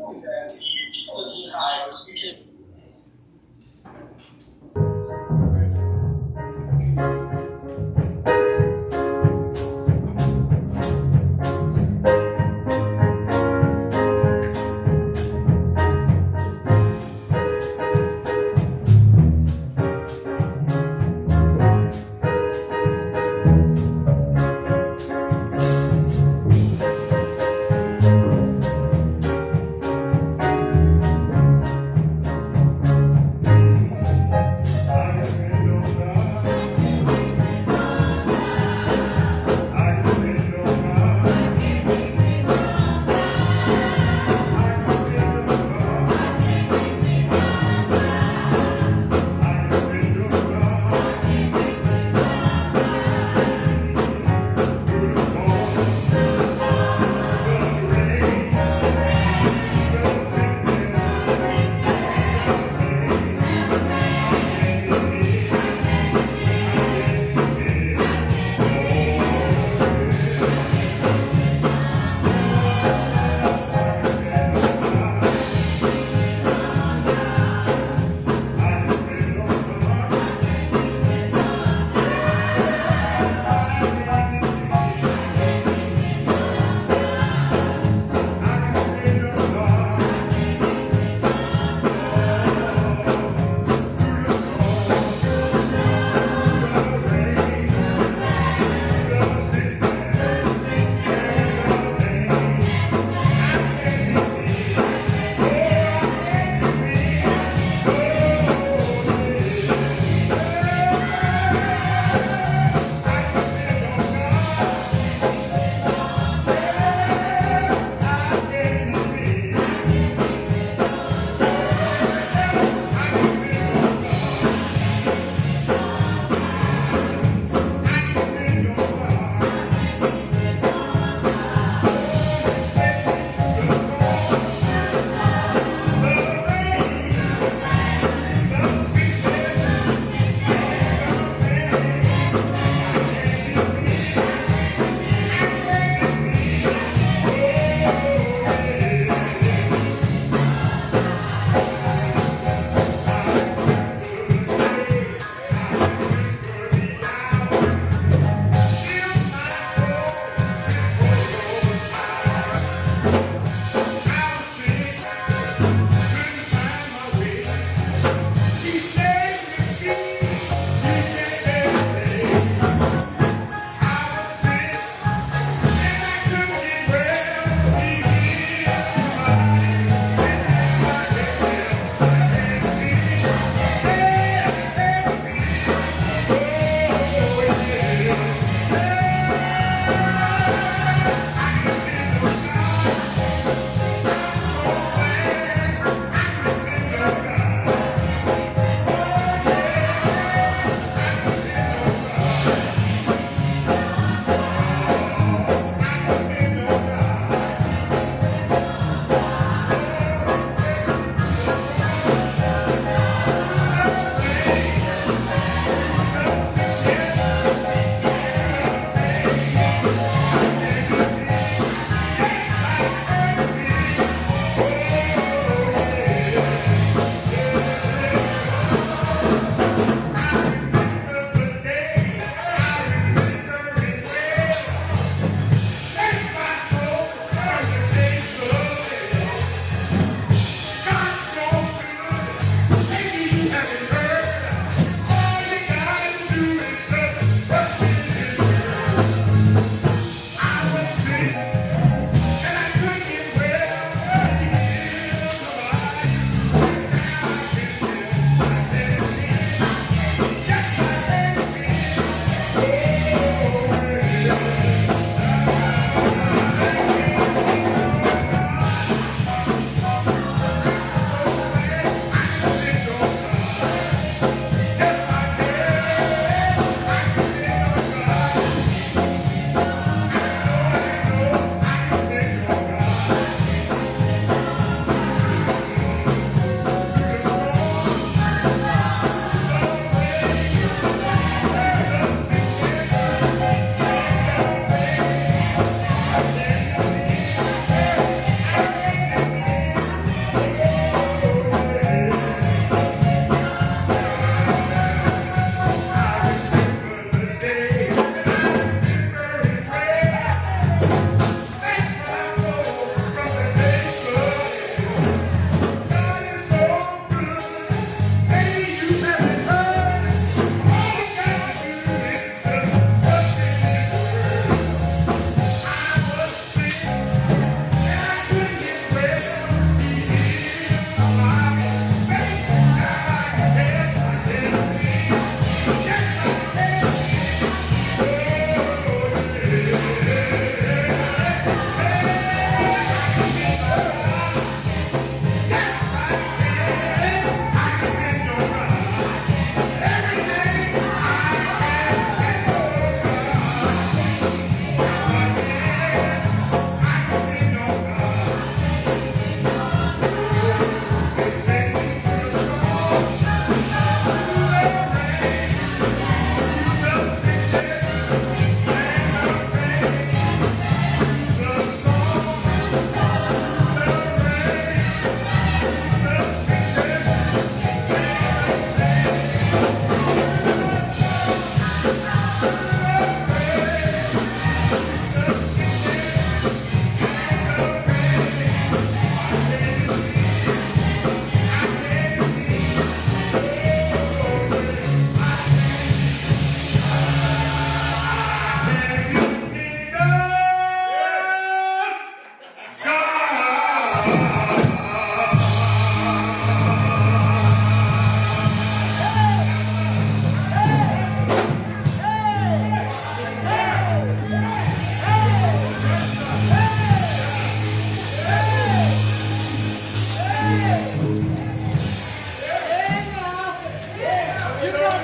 重点，第一，票的第一大，尤。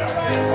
Yeah.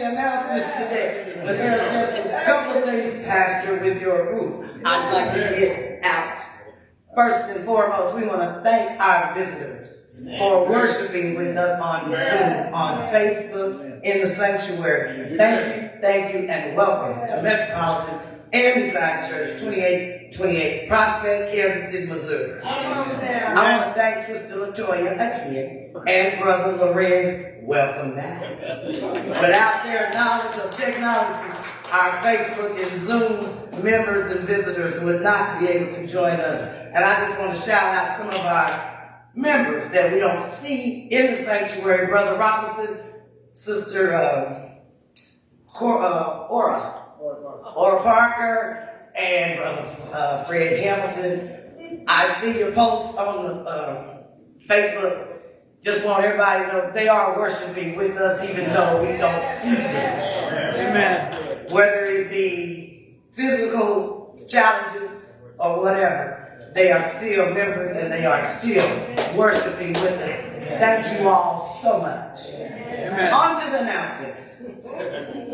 Announcements today, but there's just a couple of things, Pastor, with your approval, I'd like to get out. First and foremost, we want to thank our visitors for worshiping with us on Zoom, on Facebook, in the sanctuary. Thank you, thank you, and welcome to Metropolitan and Design Church, 2828 Prospect, Kansas City, Missouri. I want to thank Sister Latoya again and Brother Lorenz. Welcome back. Without their knowledge of technology, our Facebook and Zoom members and visitors would not be able to join us. And I just want to shout out some of our members that we don't see in the sanctuary. Brother Robinson, Sister uh, Cor- uh, Ora, Ora Parker, and Brother uh, Fred Hamilton. I see your post on the uh, Facebook. Just want everybody to know they are worshiping with us, even though we don't see them. Amen. Whether it be physical challenges or whatever, they are still members and they are still worshiping with us. Thank you all so much. Amen. On to the announcements.